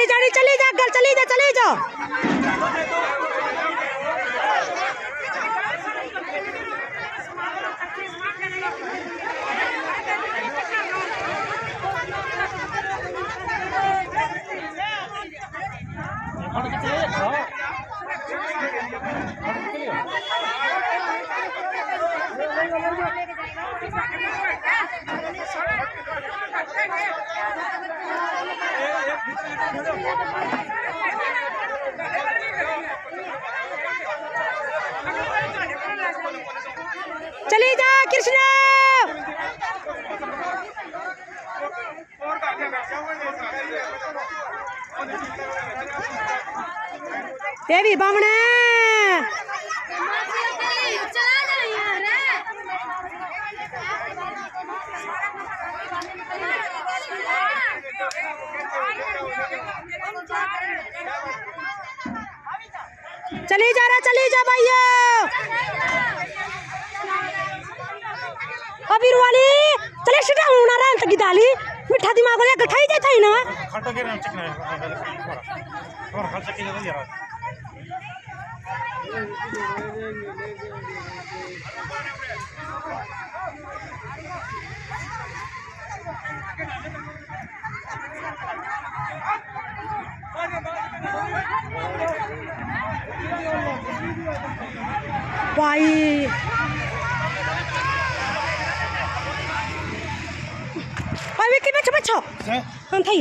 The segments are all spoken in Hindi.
चली जानी चली जा घर चली जा चली जा। चली जा कृष्णा। देवी बामणे। चली जा रे चली जा भैया। अबीर वाली चले सीधा होना रे अंत गिदाली मिठा दिमाग वाले, गठाई जाता है ना। खट्टा के चिकन है और खर्च की ज़रूरत है? পায়ে পাবে কি পাচ্ছ পাচ্ছ হ্যাঁ। থাই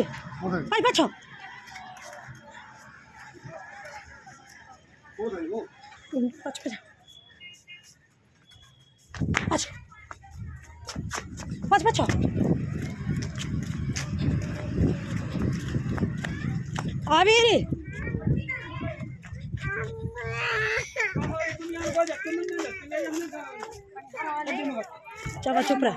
পাই পাচ্ছ পাচ্ছ পাচ্ছ আচ্ছা পাঁচ পাচ্ছ चलो चुप रह।